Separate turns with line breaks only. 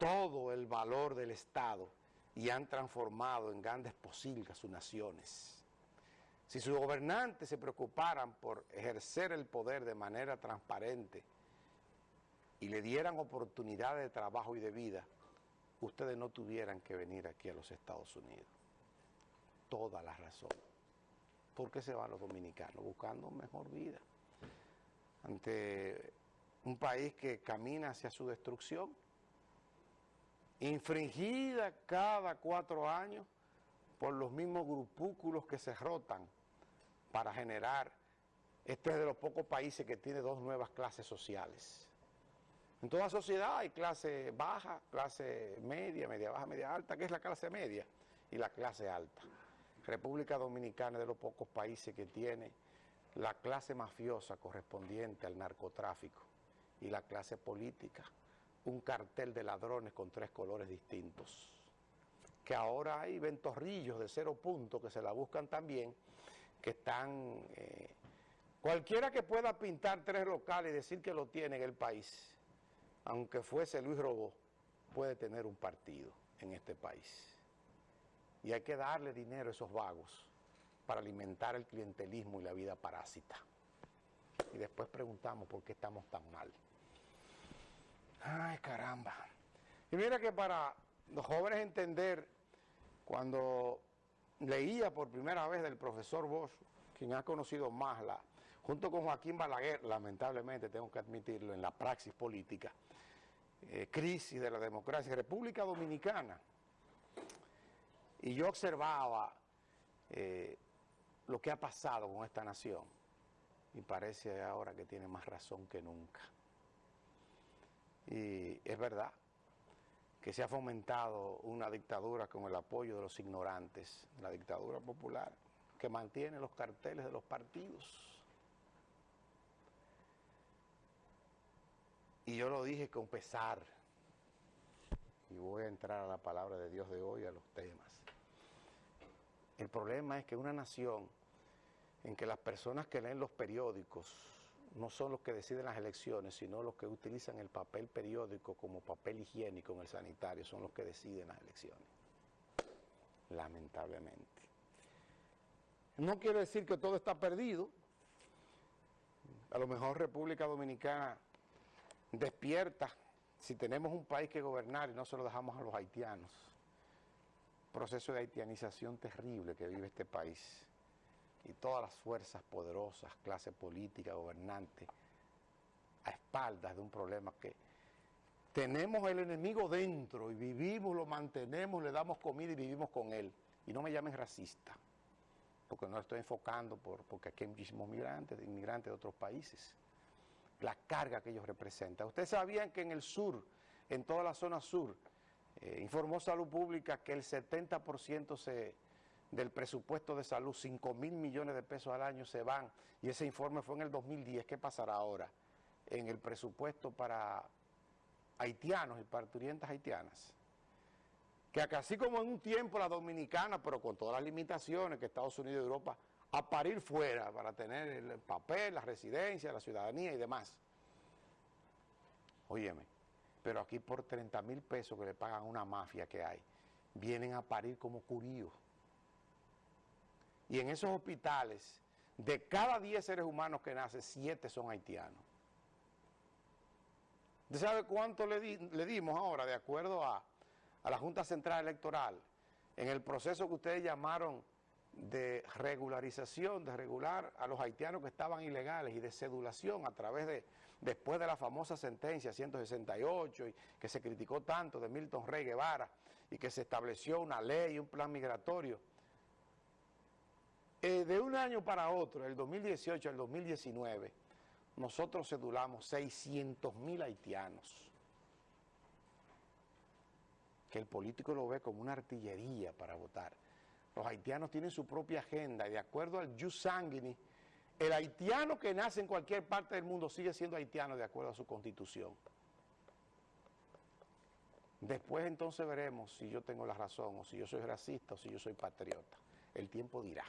todo el valor del Estado y han transformado en grandes posilgas sus naciones. Si sus gobernantes se preocuparan por ejercer el poder de manera transparente y le dieran oportunidades de trabajo y de vida, ustedes no tuvieran que venir aquí a los Estados Unidos. Toda la razón. ¿Por qué se van los dominicanos? Buscando mejor vida. Ante un país que camina hacia su destrucción, infringida cada cuatro años por los mismos grupúsculos que se rotan para generar, este es de los pocos países que tiene dos nuevas clases sociales. En toda sociedad hay clase baja, clase media, media baja, media alta, que es la clase media y la clase alta. República Dominicana es de los pocos países que tiene la clase mafiosa correspondiente al narcotráfico y la clase política, un cartel de ladrones con tres colores distintos. Que ahora hay ventorrillos de cero punto que se la buscan también, que están... Eh, cualquiera que pueda pintar tres locales y decir que lo tiene en el país, aunque fuese Luis Robó, puede tener un partido en este país. Y hay que darle dinero a esos vagos para alimentar el clientelismo y la vida parásita. Y después preguntamos por qué estamos tan mal. Ay, caramba. Y mira que para los jóvenes entender, cuando leía por primera vez del profesor Bosch, quien ha conocido más la, junto con Joaquín Balaguer, lamentablemente tengo que admitirlo, en la praxis política, eh, crisis de la democracia, República Dominicana. Y yo observaba eh, lo que ha pasado con esta nación y parece ahora que tiene más razón que nunca. Y es verdad que se ha fomentado una dictadura con el apoyo de los ignorantes, la dictadura popular, que mantiene los carteles de los partidos. Y yo lo dije con pesar, y voy a entrar a la palabra de Dios de hoy, a los temas. El problema es que una nación en que las personas que leen los periódicos no son los que deciden las elecciones, sino los que utilizan el papel periódico como papel higiénico en el sanitario, son los que deciden las elecciones. Lamentablemente. No quiere decir que todo está perdido. A lo mejor República Dominicana despierta si tenemos un país que gobernar y no se lo dejamos a los haitianos. Proceso de haitianización terrible que vive este país y todas las fuerzas poderosas, clase política, gobernante, a espaldas de un problema que tenemos el enemigo dentro y vivimos, lo mantenemos, le damos comida y vivimos con él. Y no me llamen racista, porque no estoy enfocando por, porque aquí hay muchísimos migrantes, inmigrantes de otros países. La carga que ellos representan. Ustedes sabían que en el sur, en toda la zona sur, eh, informó Salud Pública que el 70% se del presupuesto de salud, 5 mil millones de pesos al año se van, y ese informe fue en el 2010, ¿qué pasará ahora? En el presupuesto para haitianos y parturientas haitianas. Que así como en un tiempo la dominicana, pero con todas las limitaciones que Estados Unidos y Europa, a parir fuera para tener el papel, la residencia, la ciudadanía y demás. Óyeme, pero aquí por 30 mil pesos que le pagan a una mafia que hay, vienen a parir como curíos. Y en esos hospitales, de cada 10 seres humanos que nacen, 7 son haitianos. ¿Usted sabe cuánto le, dimos ahora, de acuerdo a, a la Junta Central Electoral, en el proceso que ustedes llamaron de regularización, de regular a los haitianos que estaban ilegales y de cedulación a través de, después de la famosa sentencia 168 y que se criticó tanto de Milton Rey Guevara y que se estableció una ley un plan migratorio eh, de un año para otro, el 2018 al 2019, nosotros cedulamos 600 mil haitianos. Que el político lo ve como una artillería para votar. Los haitianos tienen su propia agenda y de acuerdo al jus sanguinis, el haitiano que nace en cualquier parte del mundo sigue siendo haitiano de acuerdo a su constitución. Después entonces veremos si yo tengo la razón o si yo soy racista o si yo soy patriota. El tiempo dirá.